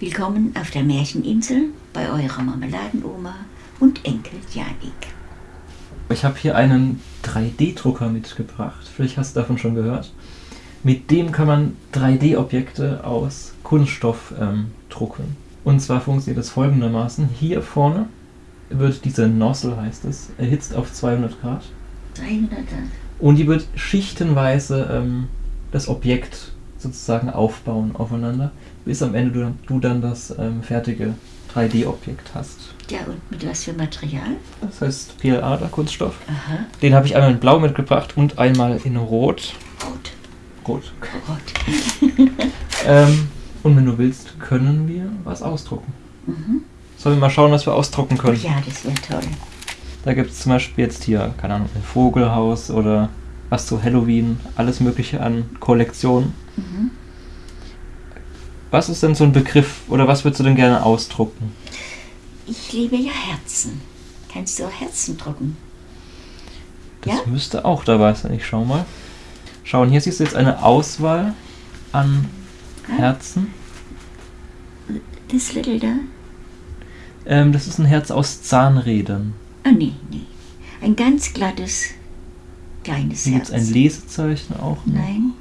Willkommen auf der Märcheninsel bei eurer Marmeladenoma und Enkel Janik. Ich habe hier einen 3D-Drucker mitgebracht. Vielleicht hast du davon schon gehört. Mit dem kann man 3D-Objekte aus Kunststoff ähm, drucken. Und zwar funktioniert das folgendermaßen. Hier vorne wird diese Nozzle, heißt es, erhitzt auf 200 Grad. 300 Grad. Und die wird schichtenweise ähm, das Objekt sozusagen aufbauen aufeinander, bis am Ende du, du dann das ähm, fertige 3D-Objekt hast. Ja, und mit was für Material? Das heißt PLA, der Kunststoff. Aha, Den habe ich einmal in Blau mitgebracht und einmal in Rot. rot. Rot. Rot. Ähm, und wenn du willst, können wir was ausdrucken. Mhm. Sollen wir mal schauen, was wir ausdrucken können? Ja, das wäre toll. Da gibt es zum Beispiel jetzt hier, keine Ahnung, ein Vogelhaus oder was zu Halloween, alles mögliche an Kollektionen. Mhm. Was ist denn so ein Begriff oder was würdest du denn gerne ausdrucken? Ich liebe ja Herzen. Kannst du auch Herzen drucken? Das Ja? müsste auch dabei sein. Ich schau mal. Schauen, hier siehst du jetzt eine Auswahl an Herzen. Das Little da? Ähm, das ist ein Herz aus Zahnrädern. Oh, nee, nee. Ein ganz glattes, kleines Hier gibt Herz. es ein Lesezeichen auch. noch. Nein.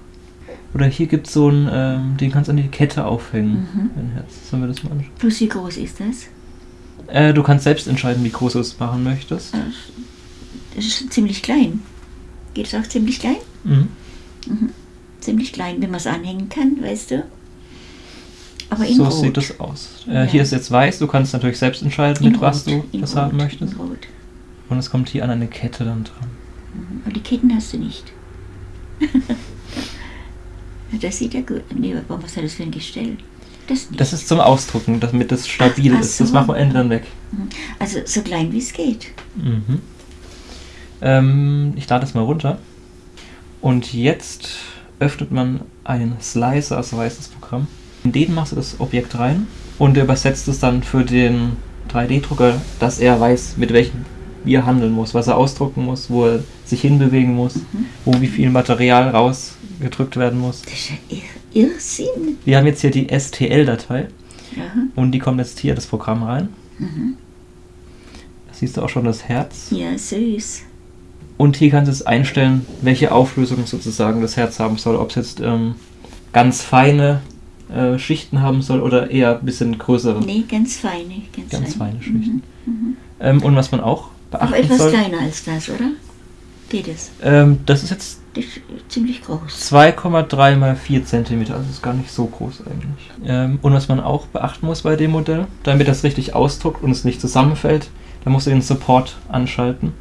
Oder hier gibt es so ein, ähm, den kannst du an die Kette aufhängen. Mhm. Ein Herz. Sollen wir das mal anschauen? Plus wie groß ist das? Äh, du kannst selbst entscheiden, wie groß du es machen möchtest. Das ist ziemlich klein. Geht es auch ziemlich klein? Mhm. Ziemlich klein, wenn man es anhängen kann, weißt du? Aber in So Rot. sieht das aus. Äh, Ja. Hier ist jetzt weiß, du kannst natürlich selbst entscheiden, in mit was Rot, du in das Rot, haben möchtest. Und es kommt hier an eine Kette dann dran. Mhm. Aber die Ketten hast du nicht. das sieht ja gut. Nee, aber was hat das für ein Gestell? Das. Das ist zum Ausdrucken, damit es stabil Ach ist. Das so. machen wir am Ende dann weg. Mhm. also so klein wie es geht. Mhm. Ähm, ich lade das mal runter. Und jetzt öffnet man einen Slicer, so heißt das Programm. In den machst du das Objekt rein und der übersetzt es dann für den 3D-Drucker, dass er weiß, mit welchem wie er handeln muss, was er ausdrucken muss, wo er sich hinbewegen muss, wo wie viel Material rausgedrückt werden muss. Das ist ja Ir Irrsinn. Wir haben jetzt hier die STL-Datei Ja. und die kommt jetzt hier das Programm rein. Mhm. Da siehst du auch schon das Herz. ja, süß. Und hier kannst du es einstellen, welche Auflösung sozusagen das Herz haben soll. Ob es jetzt ähm, ganz feine äh, Schichten haben soll oder eher ein bisschen größere, Nee, ganz feine. Ganz, ganz feine. feine Schichten. Ähm, und was man auch Aber beachten etwas soll, kleiner als das, oder? Geht es? ähm, das ist jetzt Das ist ziemlich groß. 2,3 mal 4 cm, also ist gar nicht so groß eigentlich. Ähm, und was man auch beachten muss bei dem Modell, damit das richtig ausdruckt und es nicht zusammenfällt, da musst du den Support anschalten.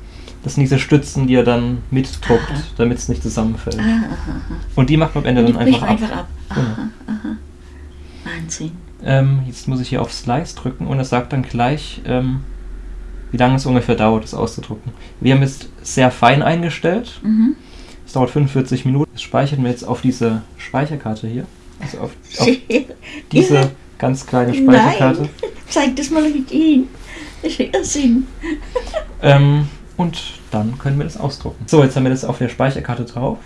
Das sind diese Stützen, die er dann mitdruckt, damit es nicht zusammenfällt. Ah, aha, aha. Und die macht man am Ende dann einfach ab. einfach ab. Genau. Aha, aha. Wahnsinn. Ähm, jetzt muss ich hier auf Slice drücken und es sagt dann gleich, ähm, wie lange es ungefähr dauert, das auszudrucken. Wir haben jetzt sehr fein eingestellt. Mhm. Es dauert 45 Minuten. Das speichern wir jetzt auf diese Speicherkarte hier. Also auf, auf diese ganz kleine Speicherkarte. Nein, zeig das mal mit ihm. Das ist Irrsinn. Ähm, und dann können wir das ausdrucken. So, jetzt haben wir das auf der Speicherkarte drauf.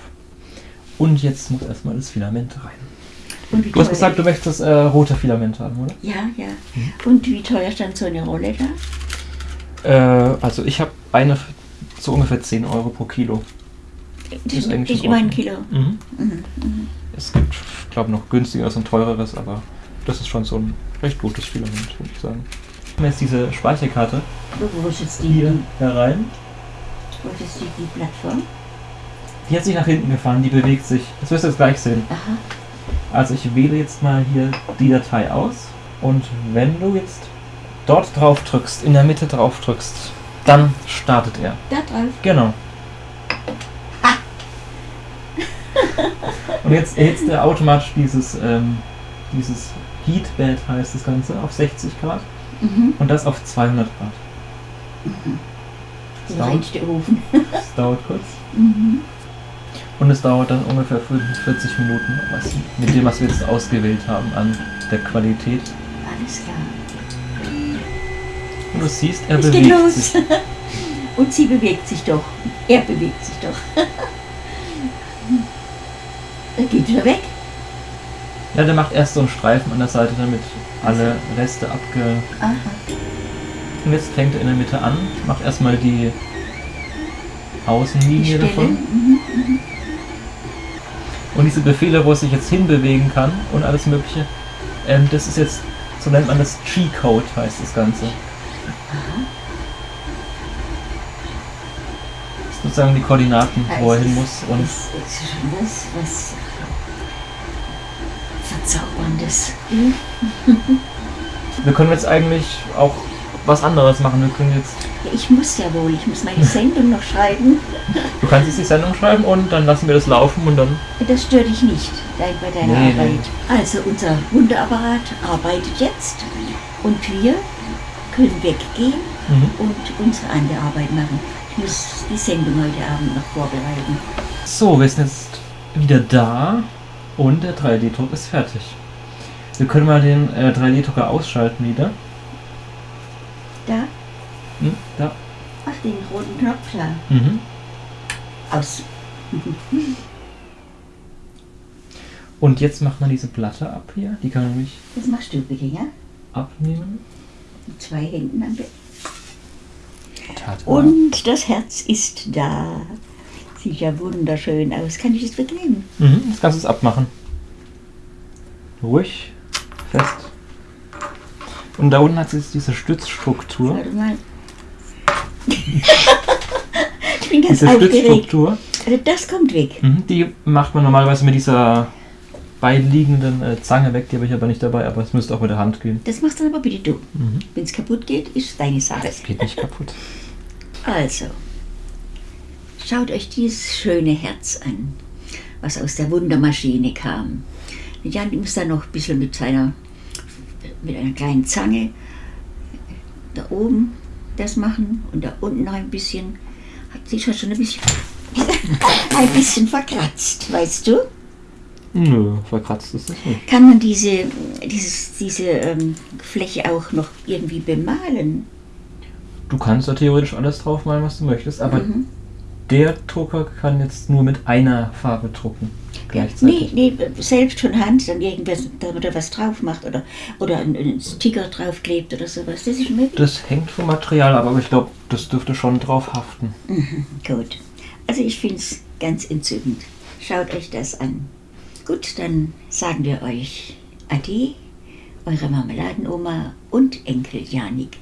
Und jetzt muss erstmal das Filament rein. Du hast gesagt, du möchtest äh, rote Filament haben, oder? Ja, ja. Und wie teuer stand so eine Rolle da? Äh, also ich habe eine so ungefähr 10 Euro pro Kilo. Das ist eigentlich ist immer ein. Kilo. Mhm. Mhm. Mhm. Es gibt, glaube noch günstigeres und teureres, aber das ist schon so ein recht gutes Filament, würde ich sagen. Wir haben jetzt diese Speicherkarte Wo, ist jetzt die, hier herein. wo ist jetzt die, die Plattform? Die hat sich nach hinten gefahren, die bewegt sich. Das wirst du jetzt gleich sehen. Aha. Also ich wähle jetzt mal hier die Datei aus und wenn du jetzt dort drauf drückst, in der Mitte drauf drückst, dann startet er. Da drauf. Genau. Und jetzt erhitzt er automatisch dieses, ähm, dieses Heatbed heißt das Ganze auf 60 Grad Mhm. und das auf 200 Grad. Das Der dauert, reinste Ofen. das dauert kurz. Mhm. Und es dauert dann ungefähr 45 Minuten, was, mit dem, was wir jetzt ausgewählt haben an der Qualität. Alles klar. Und du siehst, er Es bewegt geht los. sich. Und sie bewegt sich doch. Er bewegt sich doch. er geht wieder weg. Ja, der macht erst so einen Streifen an der Seite, damit alle Reste abge... Aha. Und jetzt fängt er in der Mitte an, macht erstmal die Die Außenlinie Stelle. davon. Mhm. Und diese Befehle, wo es sich jetzt hinbewegen kann und alles mögliche, ähm, das ist jetzt, so nennt man das G-Code, heißt das Ganze. Das ist sozusagen die Koordinaten, wo er hin muss. Und ist, ist schon was, was Verzauberndes. wir können jetzt eigentlich auch was anderes machen. Wir können jetzt, Ja, ich muss ja wohl, ich muss meine Sendung noch schreiben. du kannst jetzt die Sendung schreiben und dann lassen wir das laufen und dann Das stört dich nicht bei deiner Nee, Arbeit. nee. Also unser Wunderapparat arbeitet jetzt und wir können weggehen Mhm. und unsere andere Arbeit machen. Ich muss die Sendung heute Abend noch vorbereiten. So, wir sind jetzt wieder da und der 3D-Druck ist fertig. Wir können mal den äh, 3D-Drucker ausschalten wieder. Da, Hm, da. ach den roten Knopf da. Mhm. Aus. Und jetzt macht man diese Platte ab hier. Die kann man nämlich Das machst du bitte, ja? abnehmen. Mit zwei Händen am Bett. Und das Herz ist da. Sieht ja wunderschön aus. Kann ich es wegnehmen? Mhm, jetzt kannst du es abmachen. Ruhig, fest. Und da unten hat es jetzt diese Stützstruktur. Warte mal. ich bin ganz Diese aufgeregt. Stützstruktur, Also das kommt weg. mhm, die macht man normalerweise mit dieser beiliegenden äh, Zange weg. Die habe ich aber nicht dabei, aber es müsste auch mit der Hand gehen. Das machst dann aber bitte du. Mhm. Wenn es kaputt geht, ist deine Sache. Das geht nicht kaputt. Also, schaut euch dieses schöne Herz an, was aus der Wundermaschine kam. Und Jan muss dann noch ein bisschen mit seiner, mit einer kleinen Zange da oben das machen und da unten noch ein bisschen. Hat sich schon ein bisschen, ein bisschen verkratzt, weißt du? Nö, verkratzt ist das nicht. Kann man diese, dieses, diese ähm, Fläche auch noch irgendwie bemalen? Du kannst da theoretisch alles draufmalen, was du möchtest, aber Mhm. der Drucker kann jetzt nur mit einer Farbe drucken. Ja, Gleichzeitig. nee, nee, selbst von Hand, dann irgendwas, da oder was drauf macht oder, oder einen, einen Sticker draufklebt oder sowas. Das ist möglich. Das hängt vom Material ab, aber ich glaube, das dürfte schon drauf haften. Mhm, gut. Also ich finde es ganz entzückend. Schaut euch das an. Gut, dann sagen wir euch Ade, eure Marmeladenoma und Enkel Janik.